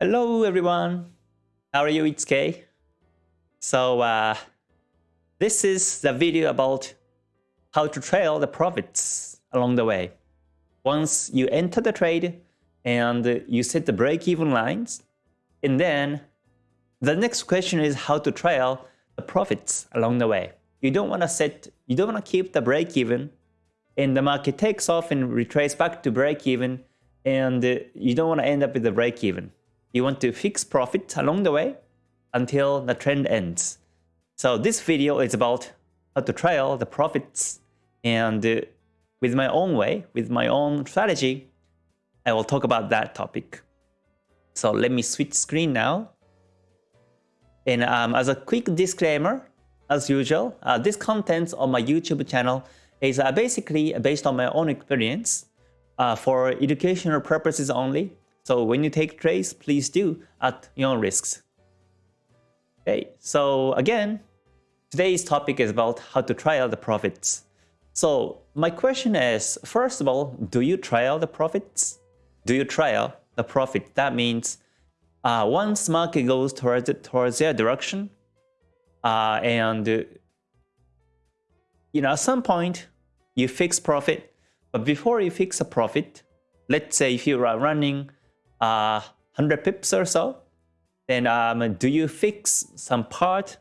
Hello everyone, how are you? It's Kay. So uh, this is the video about how to trail the profits along the way. Once you enter the trade and you set the break-even lines, and then the next question is how to trail the profits along the way. You don't want to set, you don't want to keep the break-even and the market takes off and retraces back to break-even and you don't want to end up with the break-even. You want to fix profit along the way until the trend ends. So this video is about how to trail the profits and uh, with my own way, with my own strategy, I will talk about that topic. So let me switch screen now. And um, as a quick disclaimer, as usual, uh, this content on my YouTube channel is uh, basically based on my own experience uh, for educational purposes only. So when you take trades, please do at your own risks. Okay, so again, today's topic is about how to trial the profits. So my question is, first of all, do you trial the profits? Do you trial the profit? That means uh, once market goes towards towards their direction, uh, and you know at some point you fix profit, but before you fix a profit, let's say if you are running uh, 100 pips or so, then um, do you fix some part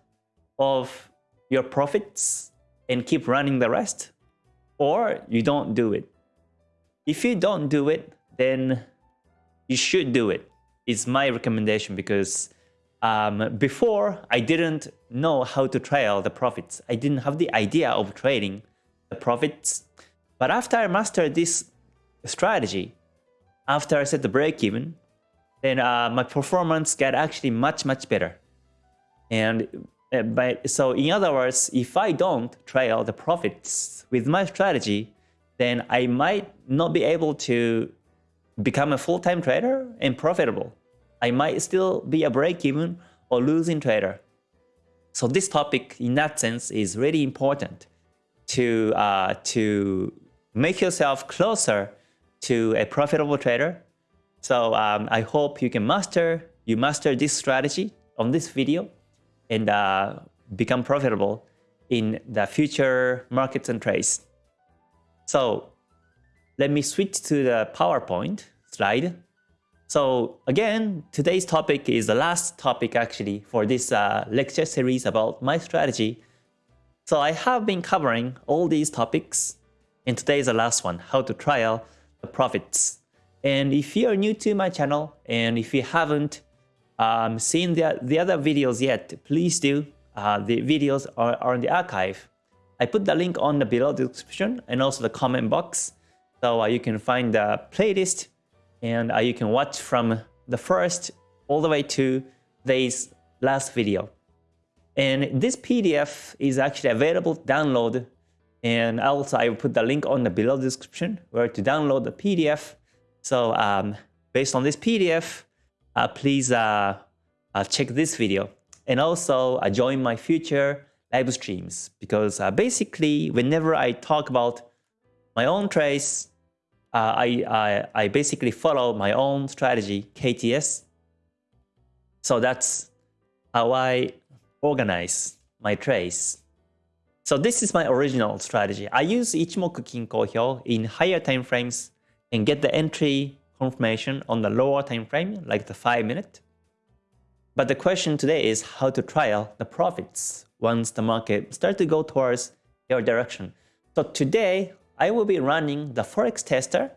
of your profits and keep running the rest? Or you don't do it? If you don't do it, then you should do it. It's my recommendation because um, before I didn't know how to trail the profits. I didn't have the idea of trading the profits. But after I mastered this strategy, after I set the break even, then uh, my performance got actually much, much better. And uh, by, so in other words, if I don't trail the profits with my strategy, then I might not be able to become a full-time trader and profitable. I might still be a break-even or losing trader. So this topic in that sense is really important to, uh, to make yourself closer to a profitable trader. So um, I hope you can master, you master this strategy on this video and uh, become profitable in the future markets and trades. So let me switch to the PowerPoint slide. So again, today's topic is the last topic actually for this uh, lecture series about my strategy. So I have been covering all these topics and today is the last one, how to trial profits. And if you are new to my channel and if you haven't um, seen the, the other videos yet, please do. Uh, the videos are, are in the archive. I put the link on the below description and also the comment box. So uh, you can find the playlist and uh, you can watch from the first all the way to today's last video. And this PDF is actually available to download and also I will put the link on the below description where to download the PDF. So um, based on this PDF, uh, please uh, uh, check this video. And also uh, join my future live streams because uh, basically whenever I talk about my own trades, uh, I, I, I basically follow my own strategy, KTS. So that's how I organize my trades. So this is my original strategy. I use Ichimoku Kinko Hyo in higher time frames and get the entry confirmation on the lower time frame, like the 5 minute. But the question today is how to trial the profits once the market start to go towards your direction. So today, I will be running the Forex tester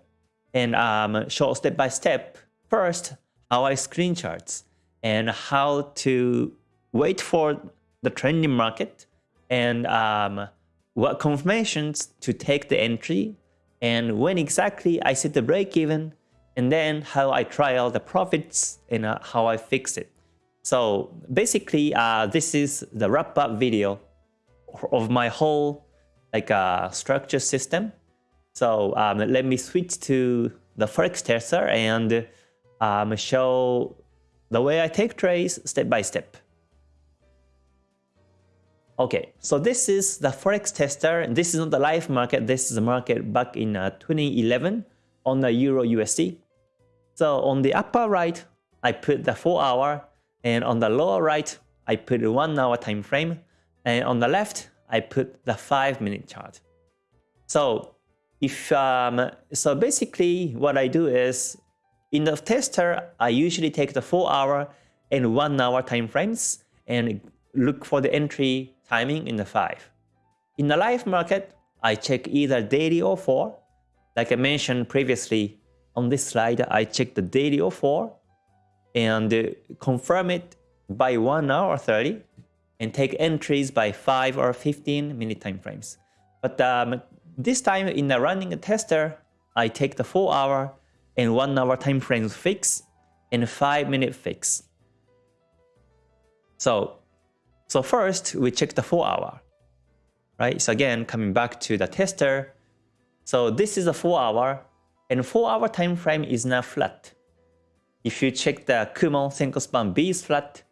and um, show step by step first how I screen charts and how to wait for the trending market and um, what confirmations to take the entry and when exactly I set the break even and then how I trial the profits and uh, how I fix it. So basically, uh, this is the wrap up video of my whole like uh, structure system. So um, let me switch to the Forex tester and um, show the way I take trades step by step. Okay, so this is the Forex tester. This is not the live market. This is the market back in uh, 2011 on the Euro USD. So on the upper right, I put the 4 hour and on the lower right, I put the 1 hour time frame and on the left, I put the 5 minute chart. So if um, so basically what I do is in the tester, I usually take the 4 hour and 1 hour time frames and look for the entry timing in the 5. In the live market, I check either daily or 4. Like I mentioned previously on this slide, I check the daily or 4 and confirm it by 1 hour 30 and take entries by 5 or 15 minute time frames. But um, this time in the running tester, I take the 4 hour and 1 hour time frames fix and 5 minute fix. So, so first we check the 4 hour, right? So again, coming back to the tester. So this is a 4 hour and 4 hour time frame is now flat. If you check the Kumo Senko span B is flat,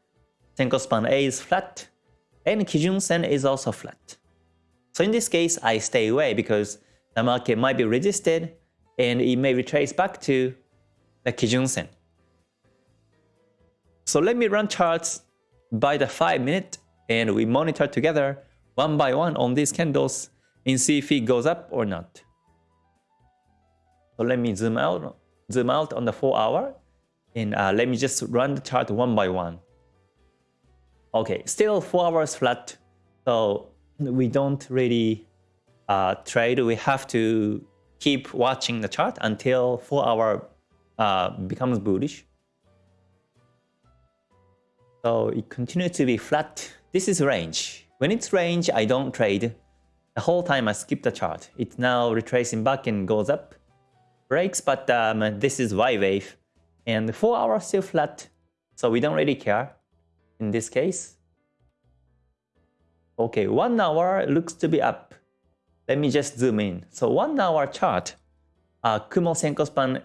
Senko span A is flat, and Kijun Sen is also flat. So in this case, I stay away because the market might be resisted and it may retrace back to the Kijun Sen. So let me run charts by the 5 minute and we monitor together one by one on these candles and see if it goes up or not. So let me zoom out, zoom out on the 4 hour and uh, let me just run the chart one by one. Okay, still 4 hours flat. So we don't really uh, trade. We have to keep watching the chart until 4 hour uh, becomes bullish. So it continues to be flat. This is range. When it's range, I don't trade. The whole time I skip the chart. It's now retracing back and goes up. Breaks, but um, this is Y wave. And 4 hours still flat. So we don't really care in this case. Okay, 1 hour looks to be up. Let me just zoom in. So 1 hour chart, uh, Kumo Senko span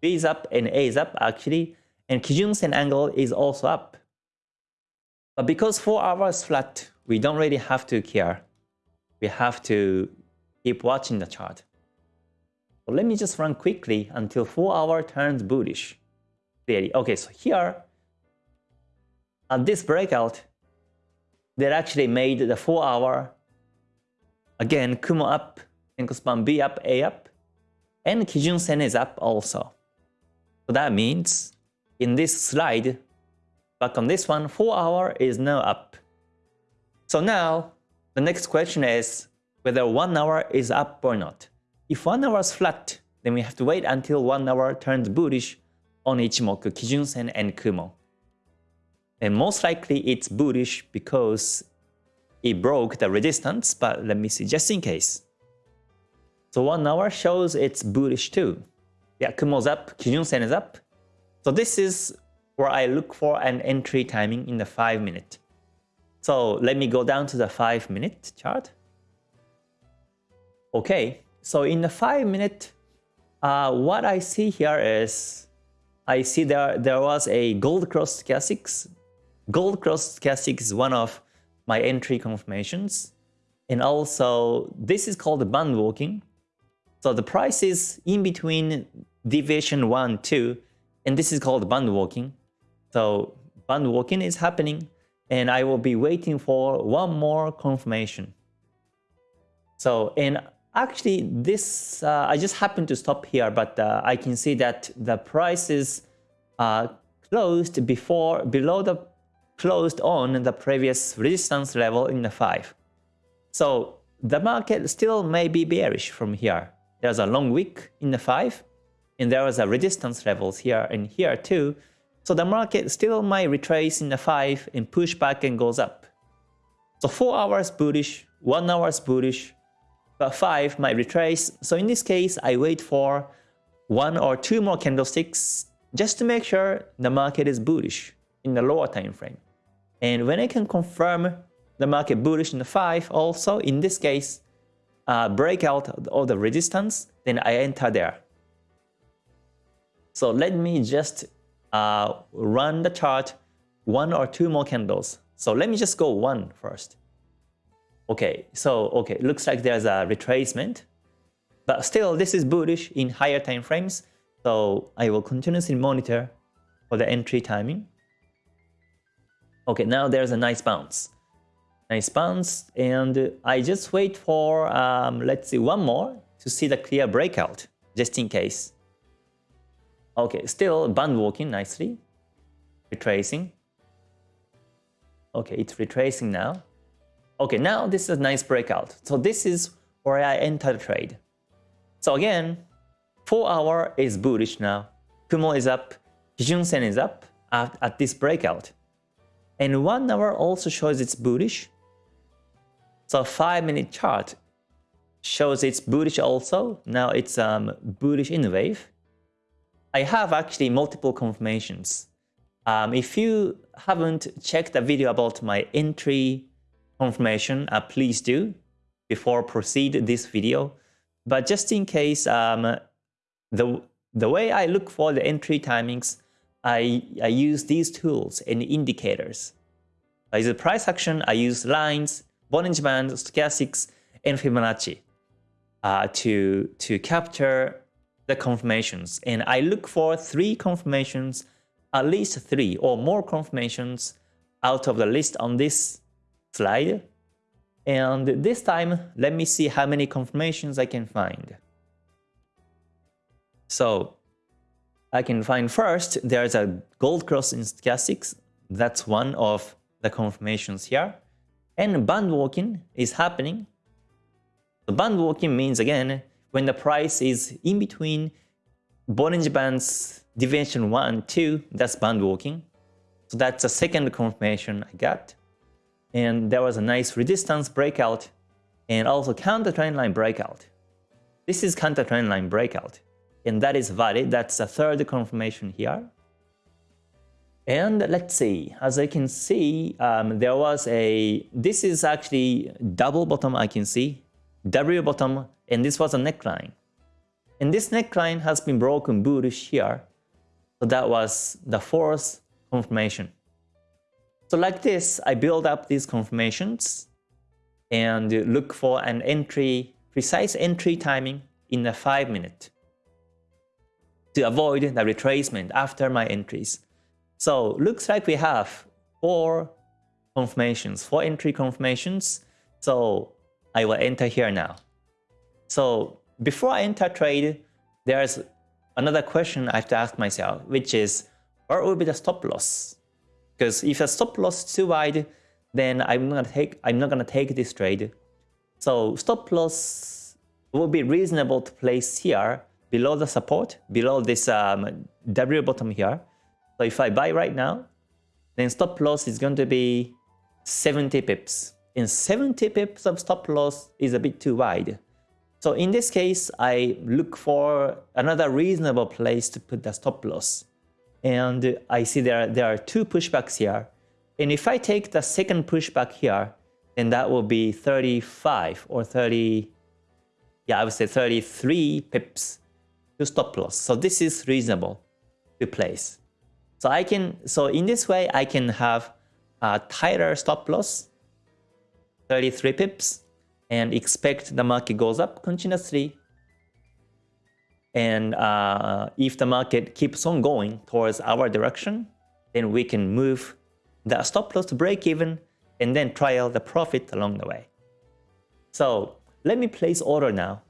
B is up and A is up actually, and Kijun Sen angle is also up. But because 4 hours flat, we don't really have to care. We have to keep watching the chart. So let me just run quickly until 4 hour turns bullish. Clearly. Okay, so here, at this breakout, that actually made the 4 hour, again, Kumo up, Senko span B up, A up, and Kijun Sen is up also. So that means in this slide, back on this one, 4 hour is now up. So now, the next question is whether 1 hour is up or not. If 1 hour is flat, then we have to wait until 1 hour turns bullish on Ichimoku, Kijun Sen, and Kumo. And most likely it's bullish because it broke the resistance, but let me see just in case. So 1 hour shows it's bullish too. Yeah, Kumo's up, Kijun Sen is up. So this is where I look for an entry timing in the 5 minute. So let me go down to the 5 minute chart. Okay, so in the 5 minute, uh, what I see here is I see there there was a gold cross stochastics Gold cross stochastic is one of my entry confirmations. And also, this is called band walking. So the price is in between deviation 1, 2, and this is called band walking. So band walking is happening, and I will be waiting for one more confirmation. So, and actually this, uh, I just happened to stop here, but uh, I can see that the price is uh, closed before, below the closed on the previous resistance level in the 5. So the market still may be bearish from here. There's a long wick in the 5, and there was a resistance levels here and here too. So the market still might retrace in the 5 and push back and goes up. So 4 hours bullish, 1 hours bullish, but 5 might retrace. So in this case, I wait for 1 or 2 more candlesticks just to make sure the market is bullish in the lower time frame. And when I can confirm the market bullish in the 5, also in this case, uh, break out of the resistance, then I enter there. So let me just uh, run the chart one or two more candles. So let me just go one first. Okay, so okay, looks like there's a retracement, but still this is bullish in higher time frames. So I will continuously monitor for the entry timing. Okay, now there's a nice bounce. Nice bounce, and I just wait for, um, let's see, one more to see the clear breakout, just in case. Okay, still band walking nicely, retracing. Okay, it's retracing now. Okay, now this is a nice breakout. So this is where I enter the trade. So again, 4 hour is bullish now. Kumo is up, Kijun Sen is up at, at this breakout. And 1 hour also shows it's bullish. So 5 minute chart shows it's bullish also. Now it's um, bullish in wave. I have actually multiple confirmations. Um, if you haven't checked the video about my entry confirmation, uh, please do before proceed this video. But just in case, um, the, the way I look for the entry timings, I, I use these tools and indicators. I use price action, I use lines, Bollinger Band, stochastics, and Fibonacci uh, to, to capture the confirmations. And I look for three confirmations, at least three or more confirmations out of the list on this slide. And this time, let me see how many confirmations I can find. So I can find first, there's a gold cross in stochastics. That's one of the confirmations here. And band walking is happening. The band walking means again, when the price is in between Bollinger Bands deviation 1 and 2, that's band walking. So that's the second confirmation I got. And there was a nice resistance breakout and also counter trend line breakout. This is counter trend line breakout. And that is valid. That's the third confirmation here. And let's see, as I can see, um, there was a, this is actually double bottom I can see, W bottom, and this was a neckline. And this neckline has been broken bullish here. So that was the fourth confirmation. So like this, I build up these confirmations and look for an entry, precise entry timing in a 5 minute to avoid the retracement after my entries. So looks like we have four confirmations, four entry confirmations. So I will enter here now. So before I enter trade, there's another question I have to ask myself, which is, where will be the stop loss? Because if a stop loss is too wide, then I'm not gonna take I'm not gonna take this trade. So stop loss will be reasonable to place here below the support, below this um, W bottom here. So if I buy right now, then stop loss is going to be 70 pips. And 70 pips of stop loss is a bit too wide. So in this case, I look for another reasonable place to put the stop loss. And I see there, there are two pushbacks here. And if I take the second pushback here, then that will be 35 or 30, yeah, I would say 33 pips to stop loss. So this is reasonable to place. So I can, so in this way, I can have a tighter stop loss, 33 pips, and expect the market goes up continuously and uh, if the market keeps on going towards our direction, then we can move the stop loss to break even and then trial the profit along the way. So let me place order now.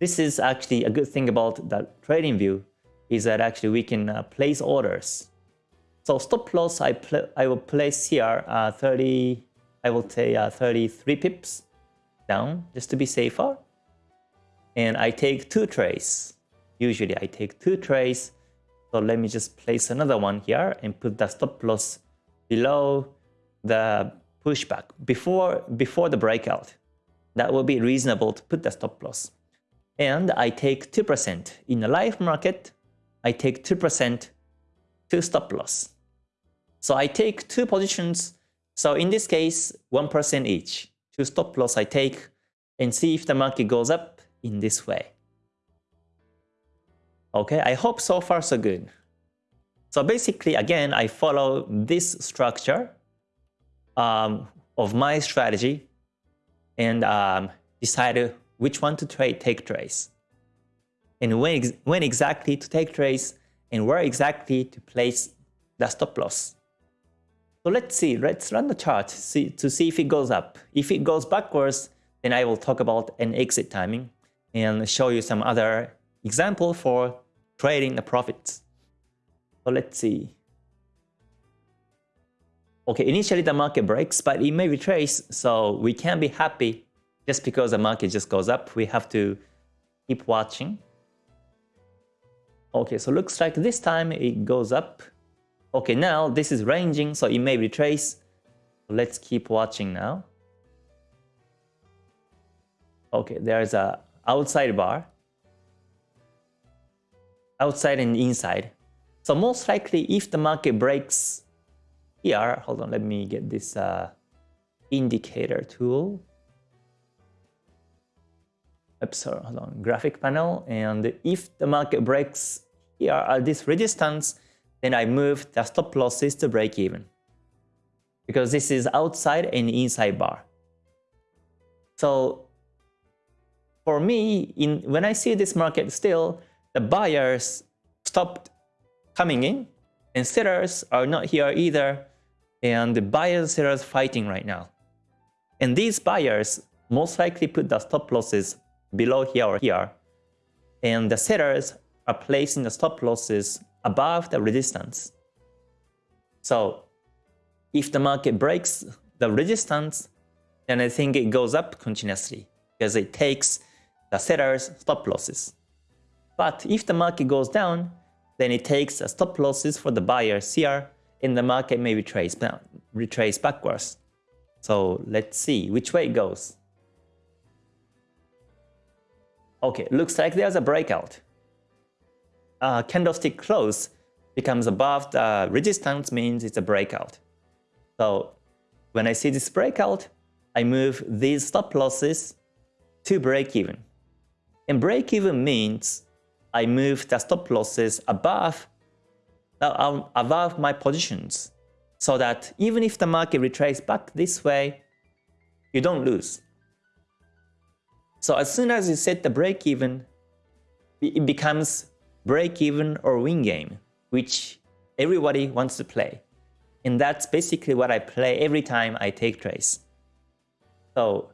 This is actually a good thing about the trading view is that actually we can uh, place orders. So stop loss I, I will place here uh, 30, I will say uh, 33 pips down just to be safer and I take two trays. Usually I take two trays. So let me just place another one here and put the stop loss below the pushback before, before the breakout. That will be reasonable to put the stop loss. And I take 2%. In the live market, I take 2% to stop loss. So I take two positions. So in this case, 1% each. To stop loss I take and see if the market goes up in this way. Okay, I hope so far so good. So basically, again, I follow this structure um, of my strategy and um, decide which one to trade, take trades. And when, ex when exactly to take trades and where exactly to place the stop loss. So let's see, let's run the chart see, to see if it goes up. If it goes backwards, then I will talk about an exit timing and show you some other example for trading the profits. So let's see. Okay, initially the market breaks, but it may retrace, so we can't be happy just because the market just goes up. We have to keep watching. Okay, so looks like this time it goes up. Okay, now this is ranging, so it may retrace. Let's keep watching now. Okay, there's a outside bar. Outside and inside. So most likely if the market breaks here, hold on, let me get this uh, indicator tool. Oops, sorry, hold on, graphic panel. And if the market breaks here at this resistance, then I move the stop losses to break even. Because this is outside and inside bar. So for me, in when I see this market still, the buyers stopped coming in and sellers are not here either and the buyers and sellers fighting right now. And these buyers most likely put the stop losses below here or here, and the sellers are placing the stop losses above the resistance. So if the market breaks the resistance, then I think it goes up continuously because it takes the seller's stop losses. But if the market goes down, then it takes a stop losses for the buyers here and the market may retrace, retrace backwards. So let's see which way it goes. Okay, looks like there's a breakout. Uh, candlestick close becomes above the resistance means it's a breakout. So when I see this breakout, I move these stop losses to break even. And break even means I move the stop losses above uh, above my positions so that even if the market retraces back this way, you don't lose. So as soon as you set the break even, it becomes break even or win game, which everybody wants to play. And that's basically what I play every time I take trades. So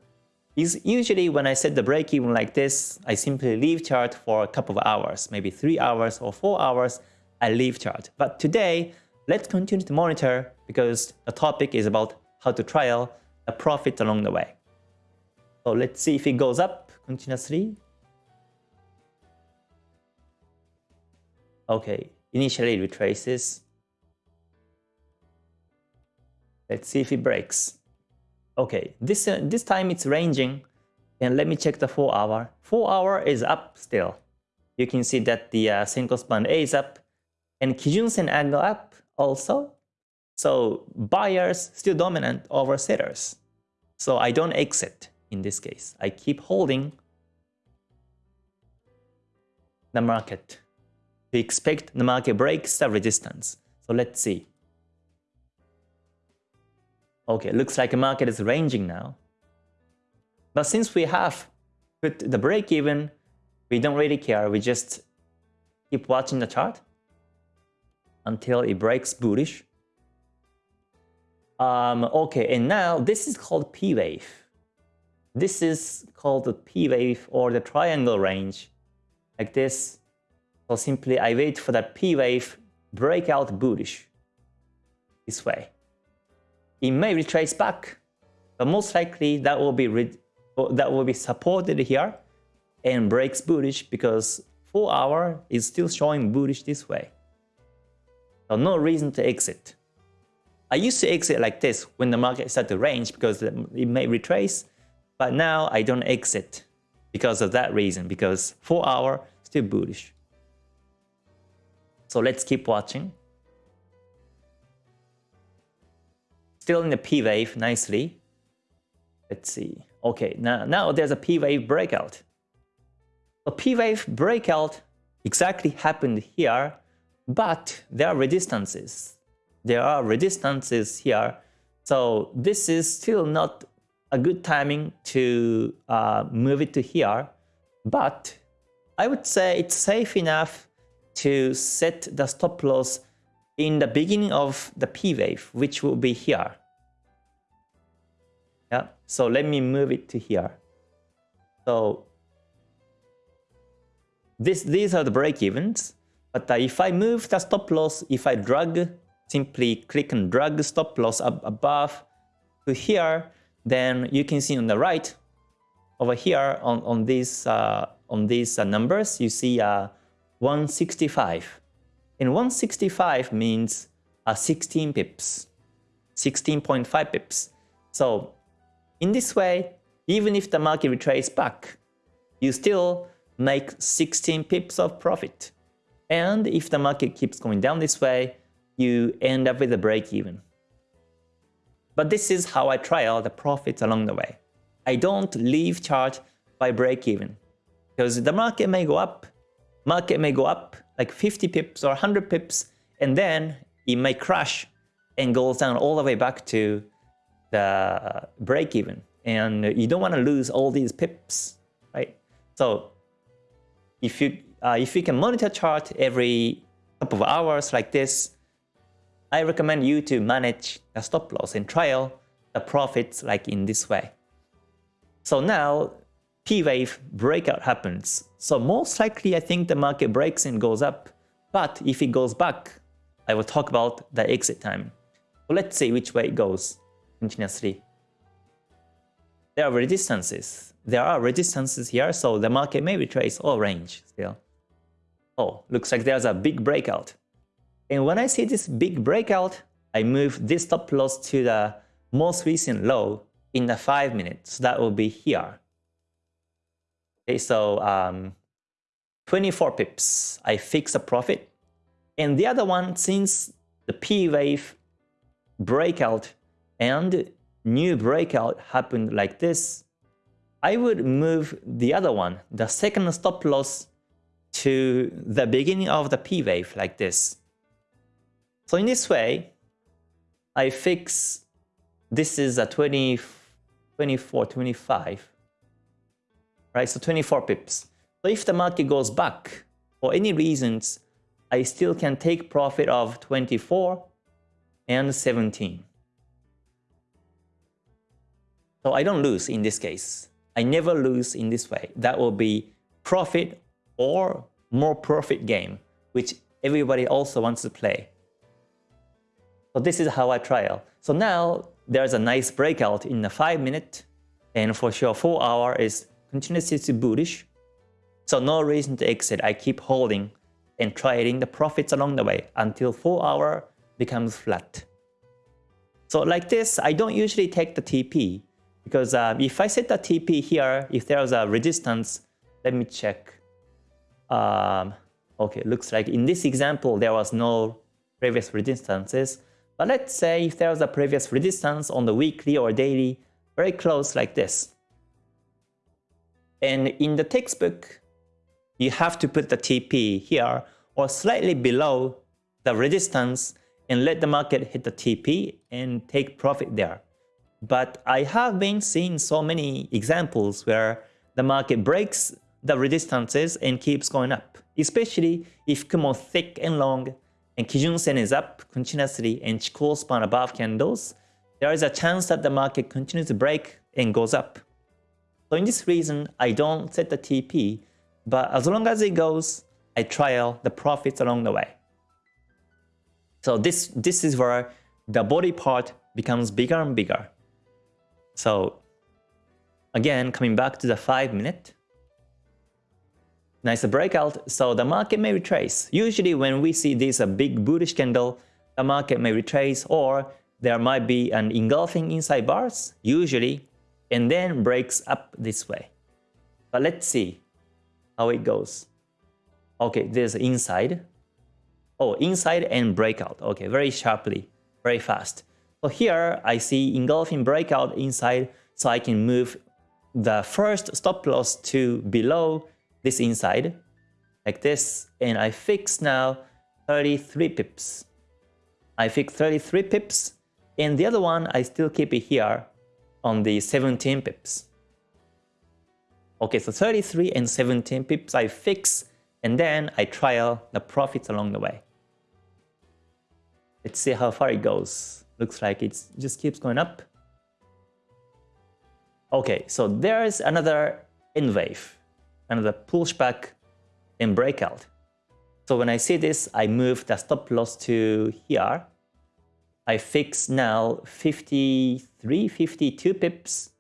usually when I set the break even like this, I simply leave chart for a couple of hours, maybe 3 hours or 4 hours, I leave chart. But today, let's continue to monitor because the topic is about how to trial a profit along the way. So let's see if it goes up continuously. Okay, initially it retraces. Let's see if it breaks. Okay, this uh, this time it's ranging, and let me check the 4 hour. 4 hour is up still. You can see that the uh, Senko span A is up, and Kijun Sen angle up also. So buyers still dominant over sellers. So I don't exit in this case. I keep holding the market. We expect the market breaks the resistance. So let's see. Okay, looks like the market is ranging now. But since we have put the break even, we don't really care. We just keep watching the chart until it breaks bullish. Um, okay, and now this is called P wave. This is called the P wave or the triangle range, like this. So simply I wait for that P wave breakout bullish this way. It may retrace back, but most likely that will be that will be supported here and breaks bullish because 4 hour is still showing bullish this way. So no reason to exit. I used to exit like this when the market started to range because it may retrace, but now I don't exit because of that reason, because 4 hour still bullish. So let's keep watching. Still in the P wave nicely. Let's see. Okay, now, now there's a P wave breakout. A P wave breakout exactly happened here but there are resistances. There are resistances here. So this is still not a good timing to uh, move it to here. But I would say it's safe enough to set the stop loss in the beginning of the P wave, which will be here. Yeah, so let me move it to here. So this, these are the break evens. But uh, if I move the stop loss, if I drag, simply click and drag stop loss up above to here, then you can see on the right, over here on, on these, uh, on these uh, numbers, you see uh, 165. And 165 means uh, 16 pips, 16.5 pips. So in this way, even if the market retraces back, you still make 16 pips of profit. And if the market keeps going down this way, you end up with a break even. But this is how I try trial the profits along the way. I don't leave chart by break even because the market may go up, market may go up like 50 pips or 100 pips, and then it may crash and goes down all the way back to the break even. And you don't want to lose all these pips, right? So if you uh, if you can monitor chart every couple of hours like this, I recommend you to manage the stop loss and trial the profits like in this way. So now P wave breakout happens. So most likely I think the market breaks and goes up. But if it goes back, I will talk about the exit time. So let's see which way it goes continuously. There are resistances. There are resistances here, so the market may retrace or range still. Oh, looks like there's a big breakout. And when I see this big breakout, I move this stop loss to the most recent low in the 5 minutes. So that will be here. Okay, so um, 24 pips, I fix a profit. And the other one, since the P wave breakout and new breakout happened like this, I would move the other one, the second stop loss to the beginning of the P wave like this. So in this way, I fix, this is a 20, 24, 25, right? So 24 pips. So if the market goes back for any reasons, I still can take profit of 24 and 17. So I don't lose in this case. I never lose in this way. That will be profit or more profit game, which everybody also wants to play. So this is how I trial. So now there's a nice breakout in the 5 minute and for sure 4 hour is continuously to bullish. So no reason to exit. I keep holding and trading the profits along the way until 4 hour becomes flat. So like this, I don't usually take the TP because uh, if I set the TP here, if there's a resistance, let me check. Um, okay, looks like in this example, there was no previous resistances. But let's say if there's a previous resistance on the weekly or daily, very close like this. And in the textbook, you have to put the TP here or slightly below the resistance and let the market hit the TP and take profit there. But I have been seeing so many examples where the market breaks the resistances and keeps going up, especially if Kumo thick and long and Kijun Sen is up continuously and Chikou span above candles, there is a chance that the market continues to break and goes up. So in this reason, I don't set the TP, but as long as it goes, I trial the profits along the way. So this, this is where the body part becomes bigger and bigger. So again, coming back to the 5 minute, nice breakout, so the market may retrace. Usually when we see this a big bullish candle, the market may retrace or there might be an engulfing inside bars, usually, and then breaks up this way. But let's see how it goes. Okay, there's inside. Oh, inside and breakout. Okay, very sharply, very fast. So here I see engulfing breakout inside, so I can move the first stop loss to below this inside, like this, and I fix now 33 pips. I fix 33 pips, and the other one I still keep it here on the 17 pips. Okay, so 33 and 17 pips I fix, And then I trial the profits along the way. Let's see how far it goes. Looks like it just keeps going up. Okay, so there is another N wave, another pushback and breakout. So when I see this, I move the stop loss to here. I fix now 53, 52 pips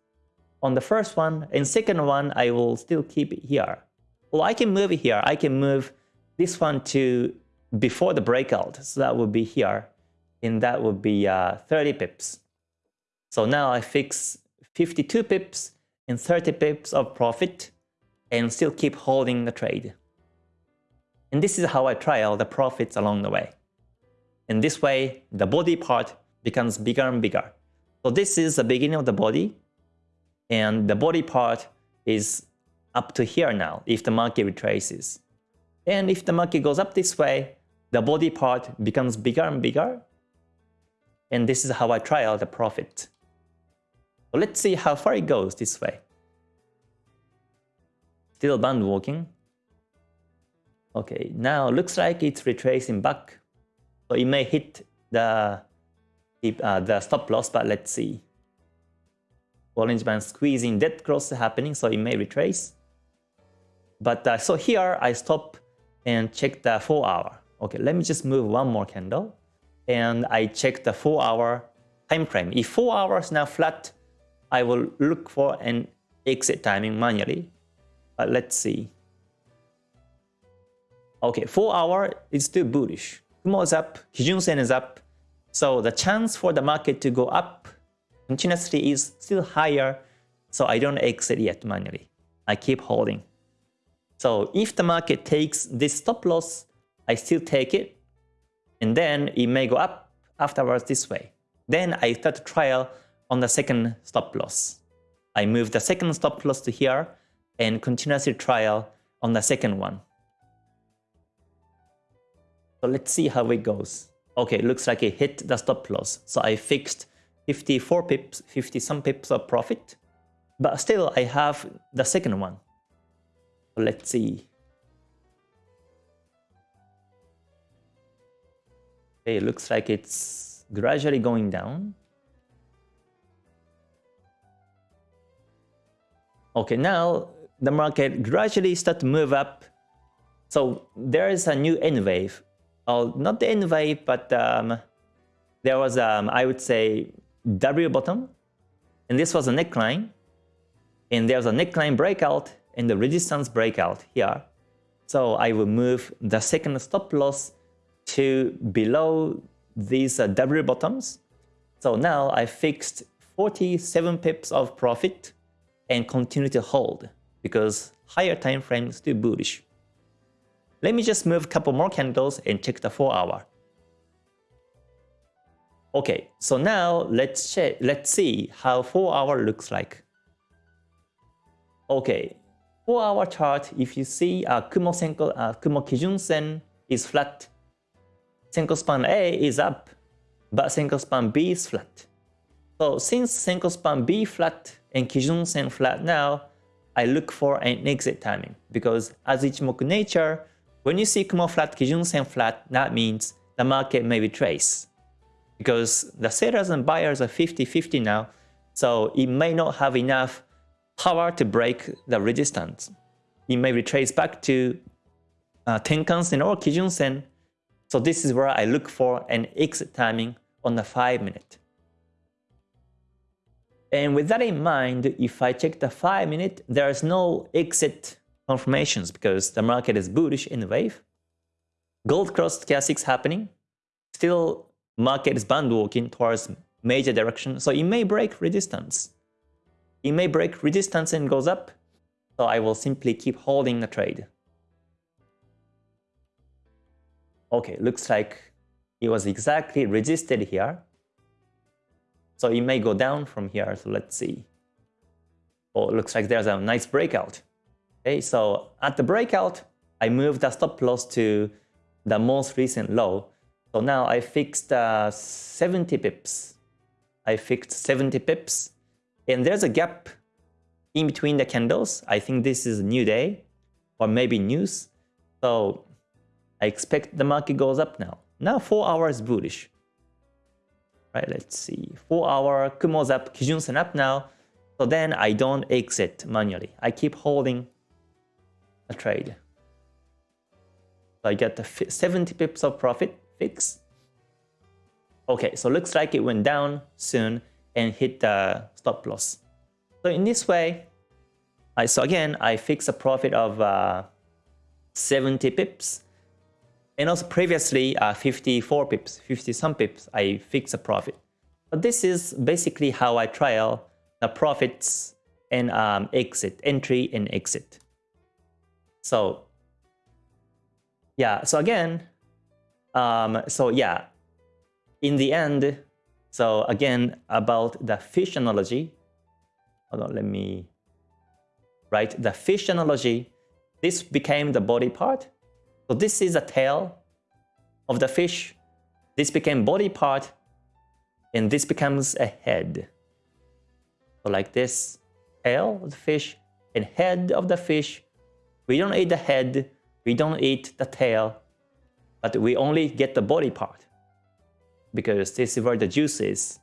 on the first one. And second one, I will still keep it here. Well, I can move it here. I can move this one to before the breakout. So that would be here. And that would be uh, 30 pips. So now I fix 52 pips and 30 pips of profit and still keep holding the trade. And this is how I trial the profits along the way. In this way, the body part becomes bigger and bigger. So this is the beginning of the body, and the body part is up to here now if the market retraces. And if the market goes up this way, the body part becomes bigger and bigger. And this is how I trial the profit. So let's see how far it goes this way. Still band walking. Okay, now looks like it's retracing back. So it may hit the, uh, the stop loss, but let's see. Bollinger Band squeezing dead cross happening, so it may retrace. But uh, so here I stop and check the 4 hour. Okay, let me just move one more candle. And I check the 4 hour time frame. If 4 hours now flat, I will look for an exit timing manually. But let's see. Okay, 4 hour is still bullish. Kumo is up, Kijun Sen is up. So the chance for the market to go up continuously is still higher. So I don't exit yet manually. I keep holding. So if the market takes this stop loss, I still take it. And then it may go up afterwards this way. Then I start trial on the second stop loss. I move the second stop loss to here and continuously trial on the second one. So let's see how it goes. Okay, looks like it hit the stop loss. So I fixed 54 pips, 50 some pips of profit. But still, I have the second one. Let's see. Okay, it looks like it's gradually going down. Okay, now the market gradually start to move up. So there is a new N wave not the N but um, there was, um, I would say, W bottom, and this was a neckline, and there's a neckline breakout and the resistance breakout here. So I will move the second stop loss to below these uh, W bottoms. So now I fixed 47 pips of profit and continue to hold because higher time frame is still bullish. Let me just move a couple more candles and check the 4 hour. Okay, so now let's check, let's see how 4 hour looks like. Okay, 4 hour chart, if you see uh, Kumo, Senko, uh, Kumo Kijun Sen is flat, Senko span A is up, but Senko span B is flat. So since Senko span B flat and Kijun Sen flat now, I look for an exit timing because as Ichimoku nature, when you see Kumo flat, Kijun Sen flat, that means the market may retrace. Because the sellers and buyers are 50-50 now, so it may not have enough power to break the resistance. It may retrace back to uh, Tenkan-sen or Kijun-sen. So this is where I look for an exit timing on the 5 minute. And with that in mind, if I check the 5 minute, there is no exit confirmations because the market is bullish in the wave. Gold cross stochastics happening. Still, market is band walking towards major direction, so it may break resistance. It may break resistance and goes up, so I will simply keep holding the trade. Okay, looks like it was exactly resisted here. So it may go down from here, so let's see. Oh, looks like there's a nice breakout. Okay, so at the breakout, I moved the stop loss to the most recent low. So now I fixed uh, 70 pips. I fixed 70 pips. And there's a gap in between the candles. I think this is a new day or maybe news. So I expect the market goes up now. Now 4 hours bullish. Right, let's see. 4 hour Kumo's up, Kijun-sen up now. So then I don't exit manually. I keep holding a trade. So I get the 70 pips of profit fix. Okay, so looks like it went down soon and hit the stop loss. So in this way, I so again I fix a profit of uh, 70 pips. And also previously uh, 54 pips, 50 some pips, I fix a profit. But this is basically how I trial the profits and um, exit, entry and exit. So yeah, so again, um, so yeah, in the end, so again, about the fish analogy, hold on, let me write the fish analogy. This became the body part. So this is the tail of the fish. This became body part, and this becomes a head. So like this, tail of the fish and head of the fish. We don't eat the head, we don't eat the tail, but we only get the body part because this is where the juice is.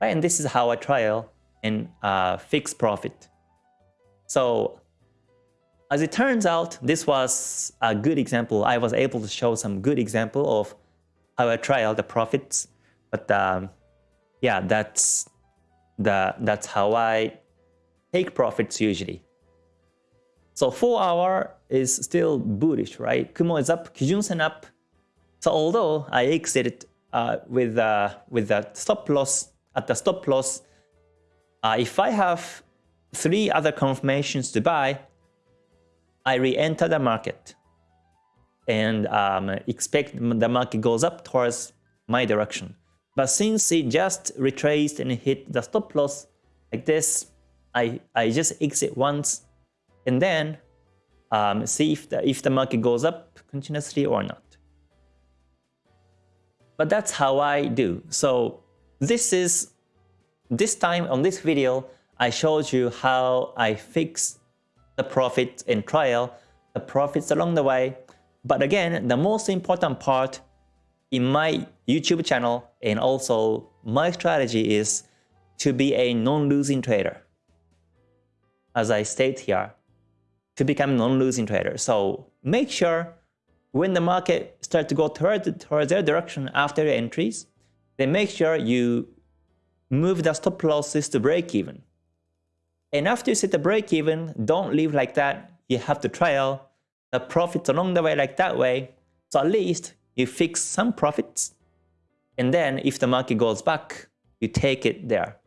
And this is how I trial and uh, fix profit. So as it turns out, this was a good example. I was able to show some good example of how I trial the profits. But um, yeah, that's the that's how I take profits usually. So 4 hour is still bullish, right? Kumo is up, Kijun-sen up. So although I exited uh, with uh, with the stop loss at the stop loss, uh, if I have three other confirmations to buy, I re-enter the market and um, expect the market goes up towards my direction. But since it just retraced and hit the stop loss like this, I, I just exit once and then um, see if the, if the market goes up continuously or not. But that's how I do. So this is, this time on this video, I showed you how I fix the profits in trial the profits along the way. But again, the most important part in my YouTube channel and also my strategy is to be a non-losing trader. As I state here, to become non-losing trader. So make sure when the market starts to go toward, towards their direction after your entries, then make sure you move the stop losses to break even. And after you set the break even, don't leave like that. You have to trail the profits along the way like that way. So at least you fix some profits. And then if the market goes back, you take it there.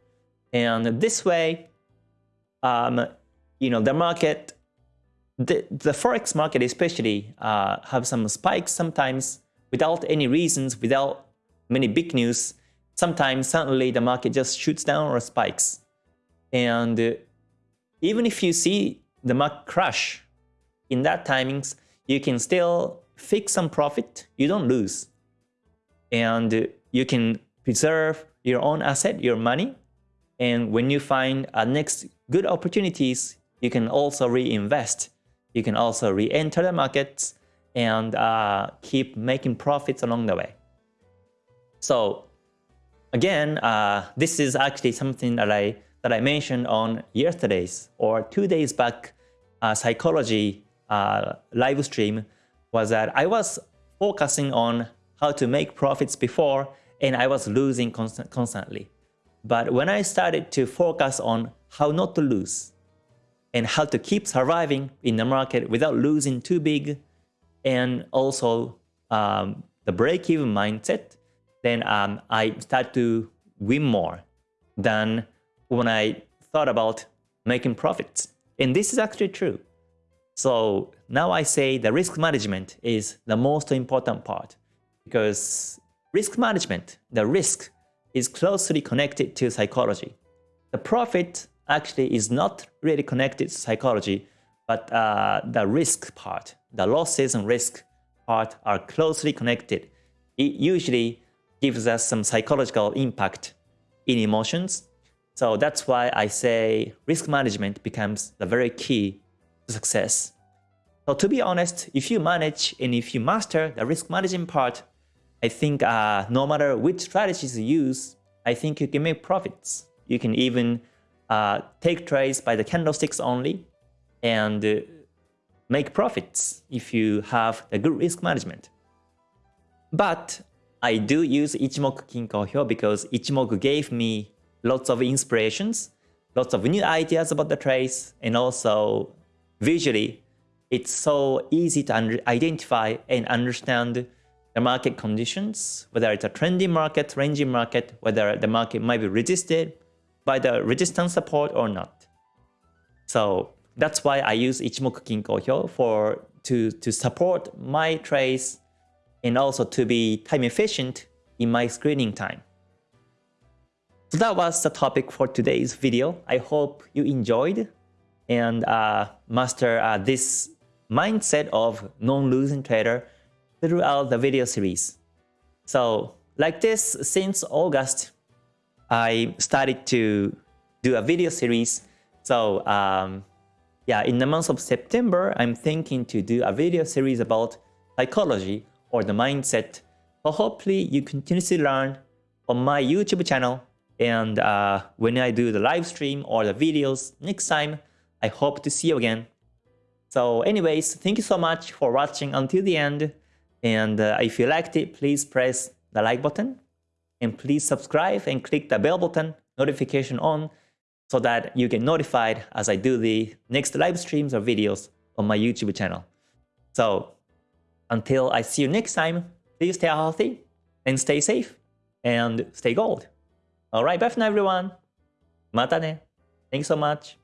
And this way, um, you know, the market, the, the Forex market especially uh, have some spikes sometimes without any reasons, without many big news. Sometimes suddenly the market just shoots down or spikes. And uh, even if you see the market crash in that timings, you can still fix some profit, you don't lose. And you can preserve your own asset, your money. And when you find a next good opportunities, you can also reinvest. You can also re-enter the markets and uh, keep making profits along the way. So again, uh, this is actually something that I that I mentioned on yesterday's or two days back uh, psychology uh, live stream was that I was focusing on how to make profits before and I was losing constant, constantly. But when I started to focus on how not to lose and how to keep surviving in the market without losing too big and also um, the break-even mindset, then um, I start to win more than when I thought about making profits. And this is actually true. So now I say the risk management is the most important part because risk management, the risk, is closely connected to psychology. The profit actually is not really connected to psychology, but uh, the risk part, the losses and risk part are closely connected. It usually gives us some psychological impact in emotions. So that's why I say risk management becomes the very key to success. So to be honest, if you manage and if you master the risk management part, I think uh, no matter which strategies you use, I think you can make profits. You can even uh, take trades by the candlesticks only and uh, make profits if you have a good risk management. But I do use Ichimoku Kinko Hyo because Ichimoku gave me lots of inspirations, lots of new ideas about the trades, and also visually, it's so easy to identify and understand the market conditions, whether it's a trending market, ranging market, whether the market might be resisted by the resistance support or not. So that's why I use Ichimoku Kinko Hyo for to, to support my trades and also to be time efficient in my screening time. So that was the topic for today's video. I hope you enjoyed and uh, master uh, this mindset of non-losing trader throughout the video series. So like this, since August, I started to do a video series. So um, yeah, in the month of September, I'm thinking to do a video series about psychology or the mindset. So hopefully you continuously learn on my YouTube channel. And uh, when I do the live stream or the videos next time, I hope to see you again. So anyways, thank you so much for watching until the end. And uh, if you liked it, please press the like button and please subscribe and click the bell button notification on so that you get notified as I do the next live streams or videos on my YouTube channel. So until I see you next time, please stay healthy and stay safe and stay gold. Alright, bye for now everyone. Mata ne. Thanks so much.